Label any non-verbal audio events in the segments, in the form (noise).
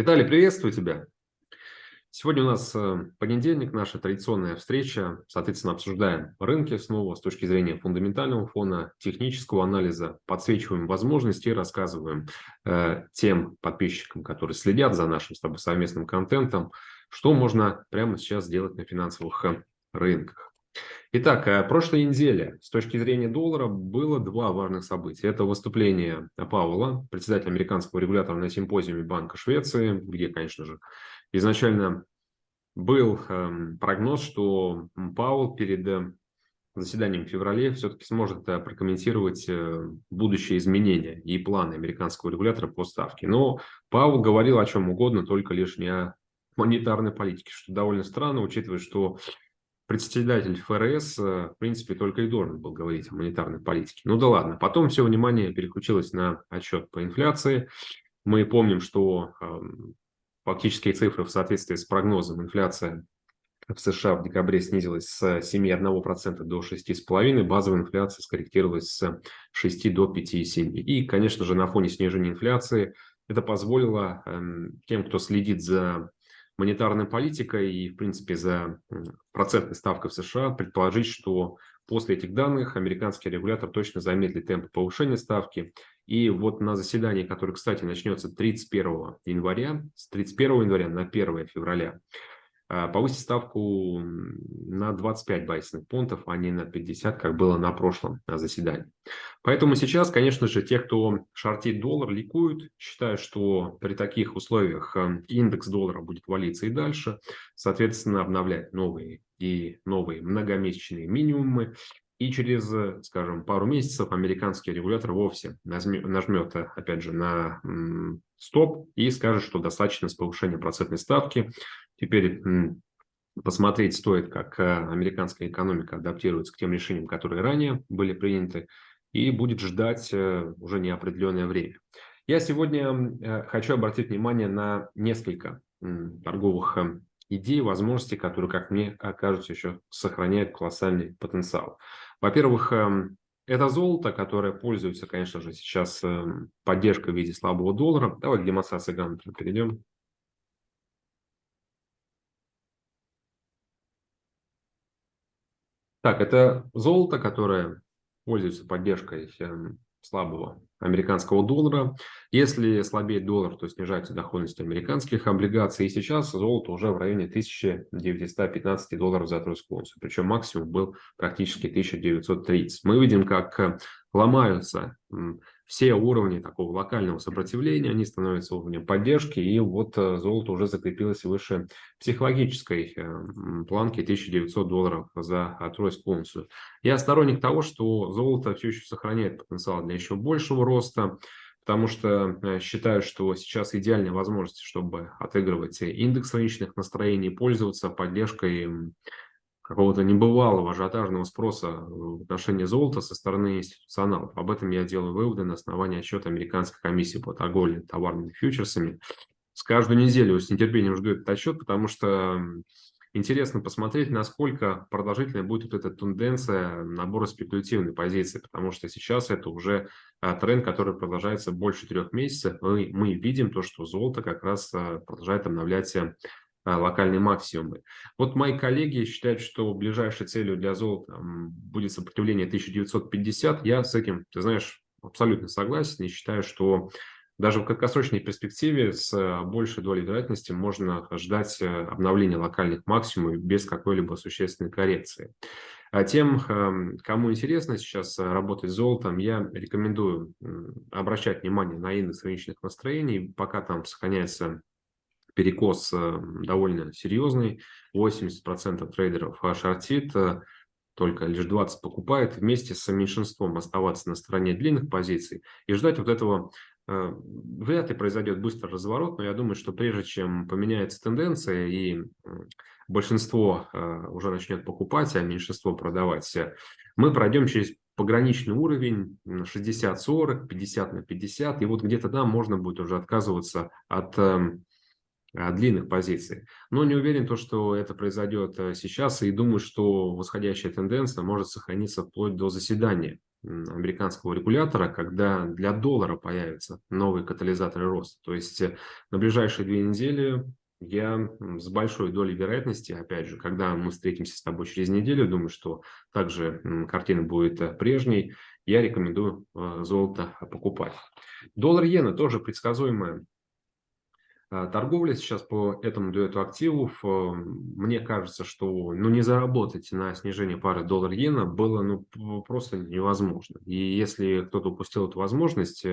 Виталий, приветствую тебя. Сегодня у нас э, понедельник, наша традиционная встреча. Соответственно, обсуждаем рынки снова с точки зрения фундаментального фона, технического анализа, подсвечиваем возможности и рассказываем э, тем подписчикам, которые следят за нашим с тобой совместным контентом, что можно прямо сейчас сделать на финансовых э, рынках. Итак, э, прошлой неделе с точки зрения доллара было два важных события. Это выступление Пауэлла, председателя американского регулятора на симпозиуме Банка Швеции, где, конечно же, изначально был эм, прогноз, что Пауэлл перед э, заседанием в феврале все-таки сможет э, прокомментировать будущие изменения и планы американского регулятора по ставке. Но Пауэлл говорил о чем угодно, только лишь не о монетарной политике, что довольно странно, учитывая, что председатель ФРС, э, в принципе, только и должен был говорить о монетарной политике. Ну да ладно. Потом все внимание переключилось на отчет по инфляции. Мы помним, что э, фактические цифры в соответствии с прогнозом инфляция в США в декабре снизилась с 7,1% до 6,5%, базовая инфляция скорректировалась с 6 до 5,7%. И, конечно же, на фоне снижения инфляции это позволило э, тем, кто следит за монетарной политикой и, в принципе, за процентной ставкой в США предположить, что после этих данных американский регулятор точно замедлит темп повышения ставки. И вот на заседании, которое, кстати, начнется 31 января, с 31 января на 1 февраля, повысить ставку на 25 базисных пунктов, а не на 50, как было на прошлом заседании. Поэтому сейчас, конечно же, те, кто шортит доллар, ликуют, считают, что при таких условиях э, индекс доллара будет валиться и дальше, соответственно, обновлять новые и новые многомесячные минимумы. И через, скажем, пару месяцев американский регулятор вовсе нажмет, опять же, на стоп и скажет, что достаточно с повышения процентной ставки. Теперь посмотреть стоит, как э, американская экономика адаптируется к тем решениям, которые ранее были приняты, и будет ждать э, уже неопределенное время. Я сегодня э, хочу обратить внимание на несколько торговых идей, возможностей, которые, как мне кажется, еще сохраняют колоссальный потенциал. Во-первых, эм, это золото, которое пользуется, конечно же, сейчас эм, поддержкой в виде слабого доллара. Давай к демонстрации Гамлета перейдем. Так, это золото, которое пользуется поддержкой эм, слабого американского доллара. Если слабеет доллар, то снижается доходность американских облигаций. И сейчас золото уже в районе 1915 долларов за тройскую унцию. Причем максимум был практически 1930. Мы видим, как ломаются все уровни такого локального сопротивления, они становятся уровнем поддержки, и вот э, золото уже закрепилось выше психологической э, планки 1900 долларов за тройскую унцию. Я сторонник того, что золото все еще сохраняет потенциал для еще большего роста, потому что э, считаю, что сейчас идеальная возможность, чтобы отыгрывать индекс рыночных настроений, пользоваться поддержкой какого-то небывалого ажиотажного спроса в отношении золота со стороны институционалов. Об этом я делаю выводы на основании отчета Американской комиссии по торговле товарными фьючерсами. С каждую неделю с нетерпением жду этот отчет, потому что интересно посмотреть, насколько продолжительной будет вот эта тенденция набора спекулятивной позиции, потому что сейчас это уже а, тренд, который продолжается больше трех месяцев, и мы видим то, что золото как раз а, продолжает обновлять локальные максимумы. Вот мои коллеги считают, что ближайшей целью для золота будет сопротивление 1950. Я с этим, ты знаешь, абсолютно согласен и считаю, что даже в краткосрочной перспективе с а, большей долей вероятности можно ждать э, обновления локальных максимумов без какой-либо существенной коррекции. А тем, кому интересно сейчас работать с золотом, я рекомендую обращать внимание на индекс рыночных настроений, пока там сохраняется перекос э, довольно серьезный. 80% трейдеров шортит, э, только лишь 20 покупает, вместе с меньшинством оставаться на стороне длинных позиций и ждать вот этого э, вряд ли произойдет быстрый разворот, но я думаю, что прежде чем поменяется тенденция и большинство уже начнет покупать, а меньшинство продавать, мы пройдем через пограничный уровень 60-40, 50 на 50, и вот где-то там можно будет уже отказываться от эм, длинных позиций. Но не уверен, то, что это произойдет э, сейчас, и думаю, что восходящая тенденция может сохраниться вплоть до заседания американского регулятора, когда для доллара появятся новые катализаторы роста. То есть э, на ближайшие две недели я с большой долей вероятности, опять же, когда мы встретимся с тобой через неделю, думаю, что также картина будет э, прежней, я рекомендую э, золото покупать. Доллар-иена тоже предсказуемая торговля сейчас по этому дуэту активов, э, мне кажется, что ну, не заработать на снижение пары доллар-иена было ну, просто невозможно. И если кто-то упустил эту возможность,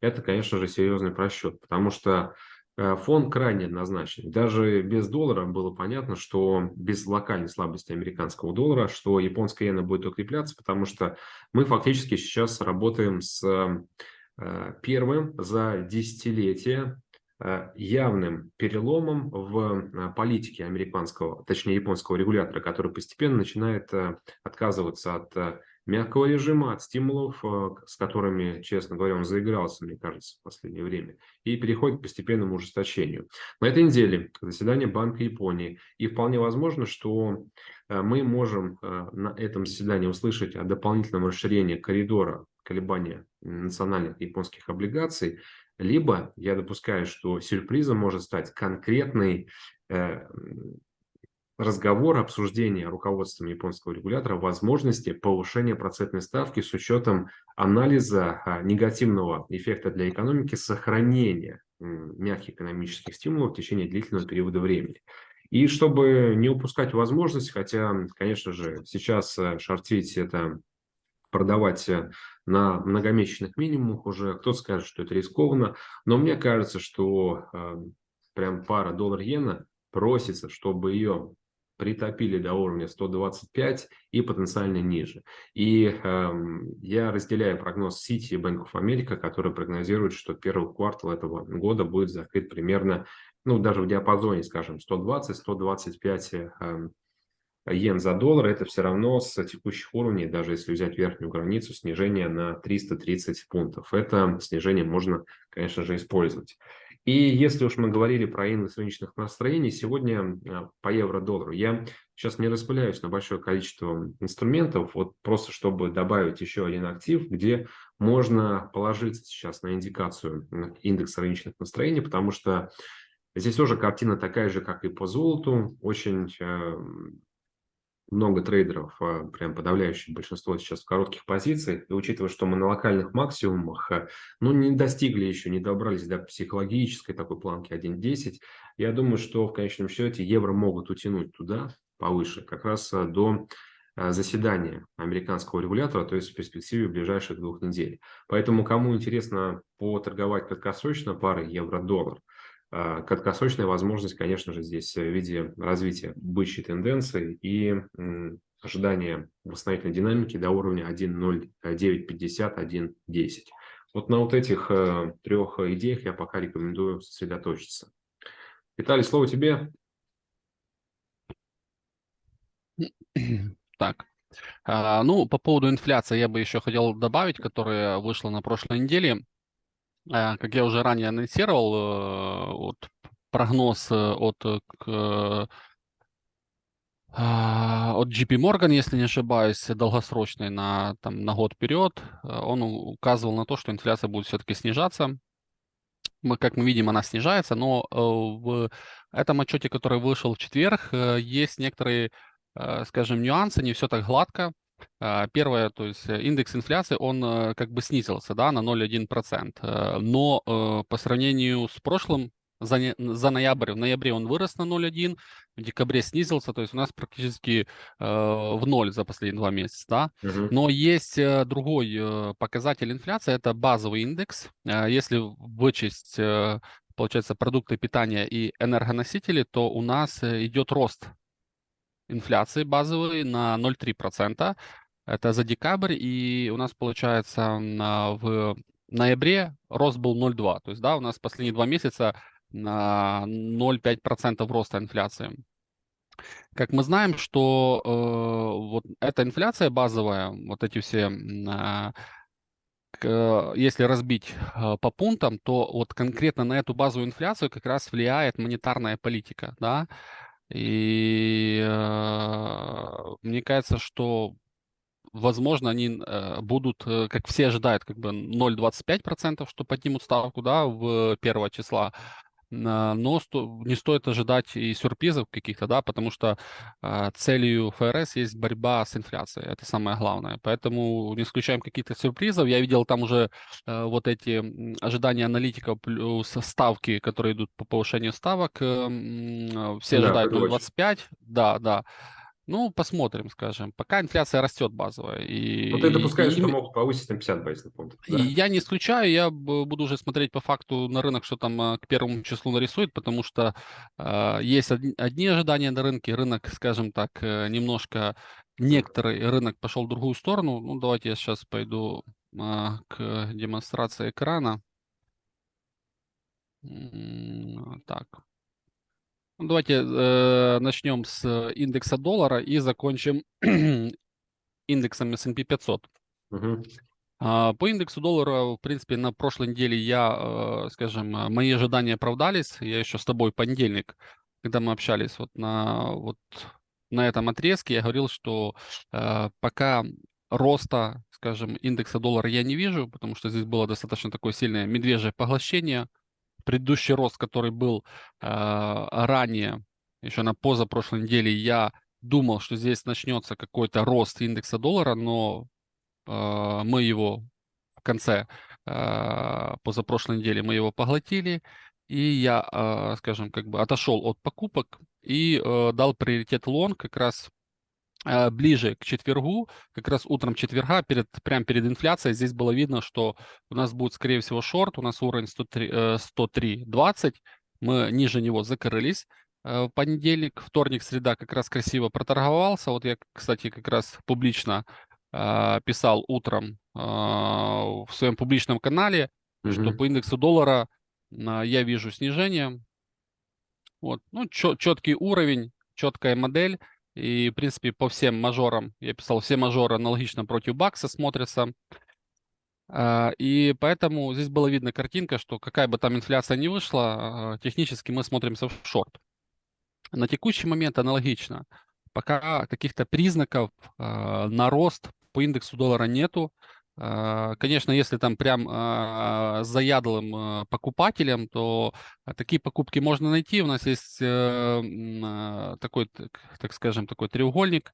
это, конечно же, серьезный просчет, потому что Э, фон крайне однозначный. Даже без доллара было понятно, что без локальной слабости американского доллара, что японская иена будет укрепляться, потому что мы фактически сейчас работаем с э, первым за десятилетие э, явным переломом в политике американского, точнее японского регулятора, который постепенно начинает отказываться от мягкого режима, от стимулов, э, с которыми, честно говоря, он заигрался, мне кажется, в последнее время, и переходит к постепенному ужесточению. На этой неделе заседание Банка Японии, и вполне возможно, что э, мы можем э, на этом заседании услышать о дополнительном расширении коридора колебания национальных японских облигаций, либо я допускаю, что сюрпризом может стать конкретный разговор, обсуждение руководством японского регулятора возможности повышения процентной ставки с учетом анализа а, негативного эффекта для экономики сохранения мягких экономических стимулов в течение длительного периода времени. И чтобы не упускать возможность, хотя, конечно же, сейчас э, шортить это продавать э, на многомесячных минимумах уже, кто-то скажет, что это рискованно, но мне кажется, что э, прям пара доллар-иена просится, чтобы ее притопили до уровня 125 и потенциально ниже. И э, я разделяю прогноз City и Bank of America, который прогнозирует, что первый квартал этого года будет закрыт примерно, ну, даже в диапазоне, скажем, 120-125 э, йен за доллар. Это все равно с текущих уровней, даже если взять верхнюю границу, снижение на 330 пунктов. Это снижение можно, конечно же, использовать. И если уж мы говорили про индекс рыночных настроений, сегодня а, по евро-доллару я сейчас не распыляюсь на большое количество инструментов, вот просто чтобы добавить еще один актив, где можно положиться сейчас на индикацию индекса рыночных настроений, потому что здесь тоже картина такая же, как и по золоту, очень а, много трейдеров, а, прям подавляющее большинство сейчас в коротких позициях, и учитывая, что мы на локальных максимумах, а, ну, не достигли еще, не добрались до психологической такой планки 1.10, я думаю, что в конечном счете евро могут утянуть туда, повыше, как раз а, до заседания американского регулятора, то есть в перспективе ближайших двух недель. Поэтому, кому интересно поторговать краткосрочно парой евро-доллар, краткосрочная возможность, конечно же, здесь в виде развития бычьей тенденции и ожидания восстановительной динамики до уровня 1.0950, 1.10. Вот на вот этих э, трех идеях я пока рекомендую сосредоточиться. Виталий, слово тебе. Так, а, ну, по поводу инфляции я бы еще хотел добавить, которая вышла на прошлой неделе. Э, как я уже ранее анонсировал, э, вот прогноз э, от, а, от JP Morgan, если не ошибаюсь, долгосрочный на, там, на год вперед, он указывал на то, что инфляция будет все-таки снижаться. Мы, как мы видим, она снижается, но в этом отчете, который вышел в четверг, есть некоторые, скажем, нюансы, не все так гладко. А, первое, то есть э, индекс инфляции, он э, как бы снизился да, на 0,1%. Э, но по сравнению с прошлым, за, за ноябрь, в ноябре он вырос на 0,1, в декабре снизился, то есть у нас практически э, в ноль за последние два месяца. Да? Uh-huh. Но есть э, другой э, показатель инфляции, это базовый индекс. Э, если вычесть, э, получается, продукты питания и энергоносители, то у нас идет рост инфляции базовой на 0,3%. Это за декабрь, и у нас получается в ноябре рост был 0,2. То есть, да, у нас последние два месяца на 0,5% роста инфляции. Как мы знаем, что э, вот эта инфляция базовая, вот эти все, э, к, если разбить э, по пунктам, то вот конкретно на эту базовую инфляцию как раз влияет монетарная политика, да, и э, мне кажется, что возможно, они э, будут, э, как все ожидают, как бы 0,25%, что поднимут ставку, да, в первого числа. Но сто, не стоит ожидать и сюрпризов каких-то, да, потому что э, целью ФРС есть борьба с инфляцией, это самое главное. Поэтому не исключаем каких-то сюрпризов. Я видел там уже э, вот эти ожидания аналитиков плюс ставки, которые идут по повышению ставок. Э, все да, ожидают 0,25. Да, да. Ну, посмотрим, скажем. Пока инфляция растет базовая. И, Но ты допускаешь, и, что могут повысить на 50 базисных пунктов, да? Я не исключаю, я буду уже смотреть по факту на рынок, что там а, к первому числу нарисует, потому что э, есть одни, одни ожидания на рынке, рынок, скажем так, э, немножко, некоторый рынок пошел в другую сторону. Ну, давайте я сейчас пойду э, к демонстрации экрана. Так, давайте э, начнем с индекса доллара и закончим (clears throat) индексом S&P 500. Угу. А, по индексу доллара, в принципе, на прошлой неделе я, э, скажем, мои ожидания оправдались. Я еще с тобой понедельник, когда мы общались вот на, вот на этом отрезке, я говорил, что э, пока роста, скажем, индекса доллара я не вижу, потому что здесь было достаточно такое сильное медвежье поглощение – предыдущий рост, который был э, ранее, еще на позапрошлой неделе, я думал, что здесь начнется какой-то рост индекса доллара, но э, мы его в конце э, позапрошлой недели мы его поглотили, и я, э, скажем, как бы отошел от покупок и э, дал приоритет лонг как раз ближе к четвергу, как раз утром четверга, перед, прямо перед инфляцией, здесь было видно, что у нас будет, скорее всего, шорт, у нас уровень 103.20, 103, мы ниже него закрылись. Э, в понедельник, вторник, среда как раз красиво проторговался. Вот я, кстати, как раз публично э, писал утром э, в своем публичном канале, mm-hmm. что по индексу доллара э, я вижу снижение. Вот, ну, чет, четкий уровень, четкая модель. И, в принципе, по всем мажорам, я писал, все мажоры аналогично против Бакса смотрятся. А, и поэтому здесь было видно картинка, что какая бы там инфляция ни вышла, а, технически мы смотримся в шорт. На текущий момент аналогично. Пока каких-то признаков а, на рост по индексу доллара нету. А, конечно, если там прям а, заядлым а, покупателем, то такие покупки можно найти. У нас есть э, такой, так скажем, такой треугольник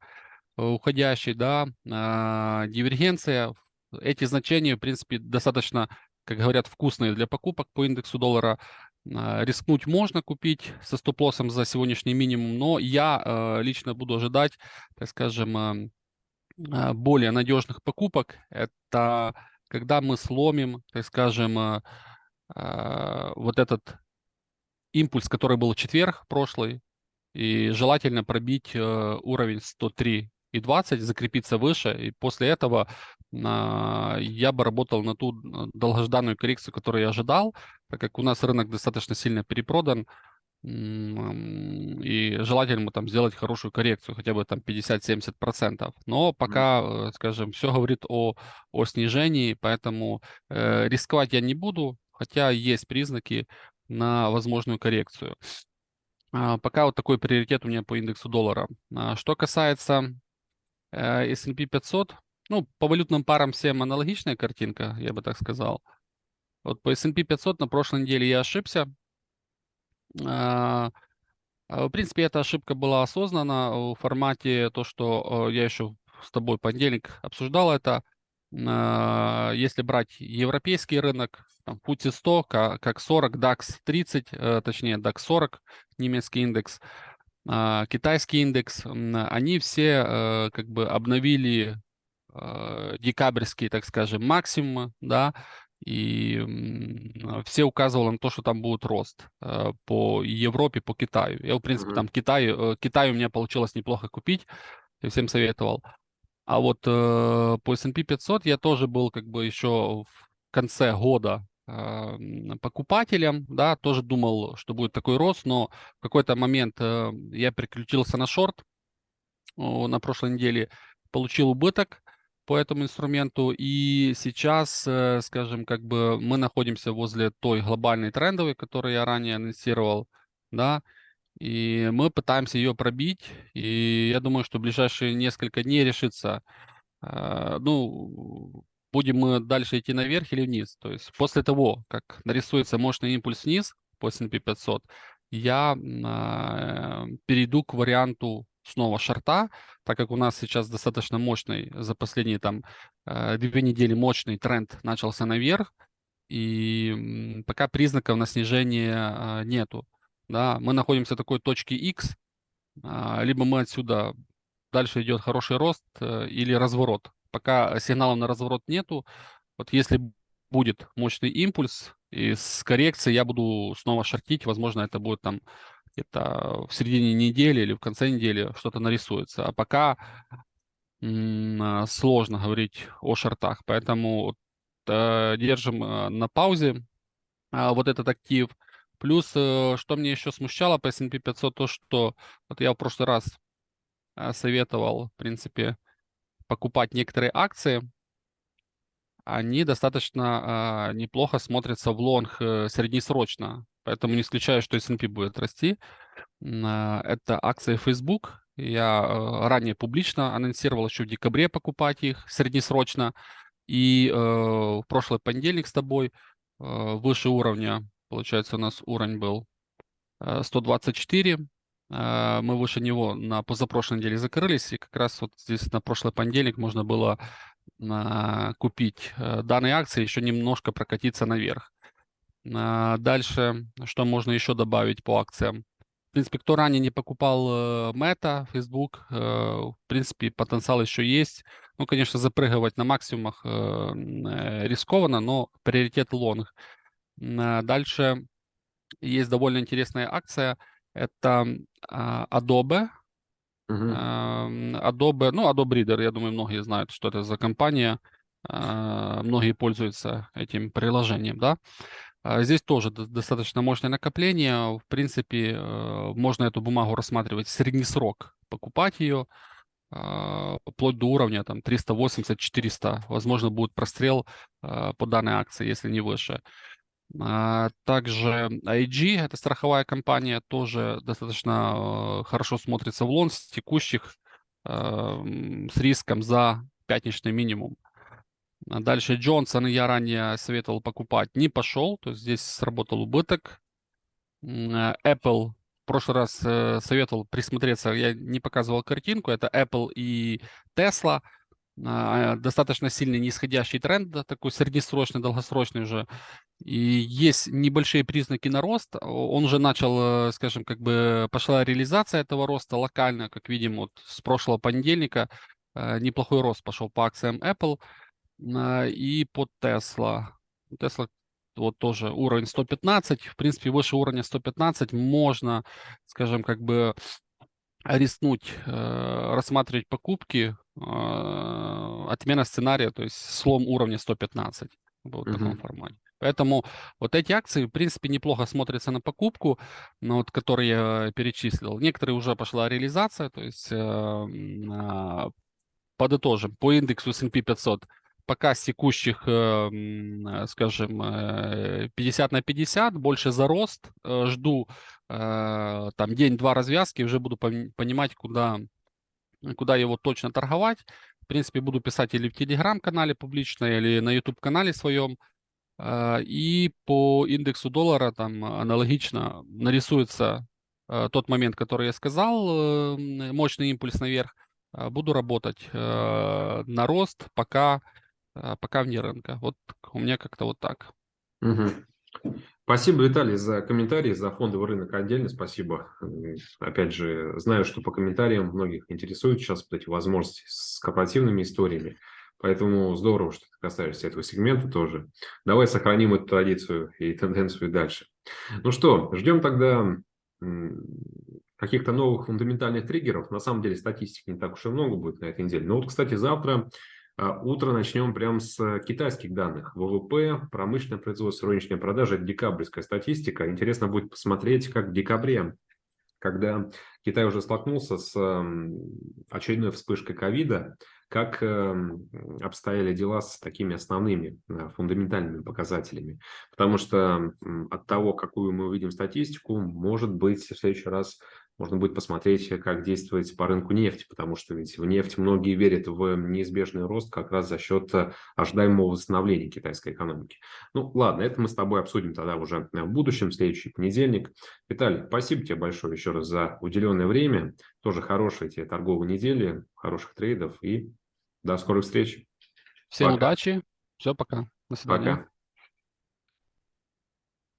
уходящий, да, дивергенция. Эти значения, в принципе, достаточно, как говорят, вкусные для покупок по индексу доллара. Рискнуть можно купить со стоп-лоссом за сегодняшний минимум, но я лично буду ожидать, так скажем, более надежных покупок – это когда мы сломим, так скажем, а, а, вот этот импульс, который был в четверг прошлый, и желательно пробить э, уровень 103 и 20, закрепиться выше, и после этого я бы работал на ту долгожданную коррекцию, которую я ожидал, так как у нас рынок достаточно сильно перепродан, и желательно там сделать хорошую коррекцию, хотя бы там 50-70%. Но пока, mm. скажем, все говорит о, о снижении, поэтому э, рисковать я не буду, хотя есть признаки на возможную коррекцию. А, пока вот такой приоритет у меня по индексу доллара. А, что касается э, S&P 500, ну, по валютным парам всем аналогичная картинка, я бы так сказал. Вот по S&P 500 на прошлой неделе я ошибся, в принципе, эта ошибка была осознана в формате то, что я еще с тобой понедельник обсуждал это. А, если брать европейский рынок, там, FTSE 100, как 40, DAX 30, э, точнее DAX 40, немецкий индекс, китайский индекс, они все э, как бы обновили декабрьские, так скажем, максимумы, да, и все указывали на то, что там будет рост э, по Европе, по Китаю. Я, в принципе, mm-hmm. там Китай, э, Китай у меня получилось неплохо купить, я всем советовал. А вот э, по S&P 500 я тоже был как бы еще в конце года покупателем, да, тоже думал, что будет такой рост, но в какой-то момент я переключился на шорт на прошлой неделе, получил убыток, по этому инструменту. И сейчас, э, скажем, как бы мы находимся возле той глобальной трендовой, которую я ранее анонсировал, да, и мы пытаемся ее пробить. И я думаю, что в ближайшие несколько дней решится ну, будем мы дальше идти наверх или вниз. То есть после того, как нарисуется мощный импульс вниз по S&P 500, я э, перейду к варианту снова шарта, так как у нас сейчас достаточно мощный, за последние там э, две недели мощный тренд начался наверх, и пока признаков на снижение э, нету. Да, мы находимся в такой точке X, э, либо мы отсюда дальше идет хороший рост э, или разворот. Пока сигналов на разворот нету, вот если будет мощный импульс и с коррекцией я буду снова шортить, возможно, это будет там где-то в середине недели или в конце недели что-то нарисуется. А пока м- сложно говорить о шортах, поэтому э, держим э, на паузе э, вот этот актив. Плюс, э, что мне еще смущало по S&P 500, то, что вот я в прошлый раз советовал, в принципе, покупать некоторые акции, они достаточно э, неплохо смотрятся в лонг среднесрочно. Поэтому не исключаю, что S&P будет расти. Э, это акции Facebook. Я э, ранее публично анонсировал еще в декабре покупать их среднесрочно. И э, в прошлый понедельник с тобой э, выше уровня, получается, у нас уровень был э, 124. Э, мы выше него на позапрошлой неделе закрылись. И как раз вот здесь на прошлый понедельник можно было купить э, данные акции, еще немножко прокатиться наверх. А, дальше, что можно еще добавить по акциям? В принципе, кто ранее не покупал Meta, Facebook, э, в принципе, потенциал еще есть. Ну, конечно, запрыгивать на максимумах э, рискованно, но приоритет лонг. А, дальше есть довольно интересная акция. Это а, Adobe, Uh-huh. Adobe, ну, Adobe Reader, я думаю, многие знают, что это за компания. Многие пользуются этим приложением, да. А, здесь тоже достаточно мощное накопление. В принципе, э, можно эту бумагу рассматривать в средний срок, покупать ее вплоть до уровня там 380-400. Возможно, будет прострел по данной акции, если не выше. А, также IG, это страховая компания, тоже достаточно э, хорошо смотрится в лон с текущих с риском за пятничный минимум. А дальше Джонсон я ранее советовал покупать, не пошел, то есть здесь сработал убыток. Э, Apple в прошлый раз э, советовал присмотреться, я не показывал картинку, это Apple и Tesla. А, достаточно сильный нисходящий тренд, такой среднесрочный, долгосрочный уже. И есть небольшие признаки на рост. Он уже начал, э, скажем, как бы пошла реализация этого роста локально, как видим, вот с прошлого понедельника неплохой рост пошел по акциям Apple а, и по Tesla. Tesla вот тоже уровень 115. В принципе, выше уровня 115 можно, скажем, как бы рискнуть э, рассматривать покупки, э, отмена сценария, то есть слом уровня 115 вот в таком формате. Поэтому вот эти акции, в принципе, неплохо смотрятся на покупку, но вот, которые я перечислил. Некоторые уже пошла реализация, то есть э, э, подытожим, по индексу S&P 500 пока с текущих, э, скажем, 50 э, на 50, больше за рост. Э, жду там день-два развязки, уже буду понимать, куда, куда его точно торговать. В принципе, буду писать или в Телеграм-канале публично, или на YouTube-канале своем. И по индексу доллара там аналогично нарисуется тот момент, который я сказал, мощный импульс наверх. Буду работать на рост, пока а, пока вне рынка. Вот у меня как-то вот так. Угу. Спасибо, Виталий, за комментарии, за фондовый рынок отдельно. Спасибо. Опять же, знаю, что по комментариям многих интересуют сейчас вот эти возможности с корпоративными историями. Поэтому здорово, что ты касаешься этого сегмента тоже. Давай сохраним эту традицию и тенденцию дальше. Ну что, ждем тогда каких-то новых фундаментальных триггеров. На самом деле статистики не так уж и много будет на этой неделе. Но вот, кстати, завтра утро начнем прямо с китайских данных. ВВП, промышленное производство, розничная продажа – это декабрьская статистика. Интересно будет посмотреть, как в декабре, когда Китай уже столкнулся с очередной вспышкой ковида, как обстояли дела с такими основными а, фундаментальными показателями. Потому что от того, какую мы увидим статистику, может быть, в следующий раз можно будет посмотреть, как действовать по рынку нефти, потому что ведь в нефть многие верят в неизбежный рост как раз за счет ожидаемого восстановления китайской экономики. Ну, ладно, это мы с тобой обсудим тогда уже в будущем, следующий понедельник. Виталий, спасибо тебе большое еще раз за уделенное время. Тоже хорошей тебе торговой недели, хороших трейдов и до скорых встреч. Всем пока. удачи. Все, пока. До свидания. Пока.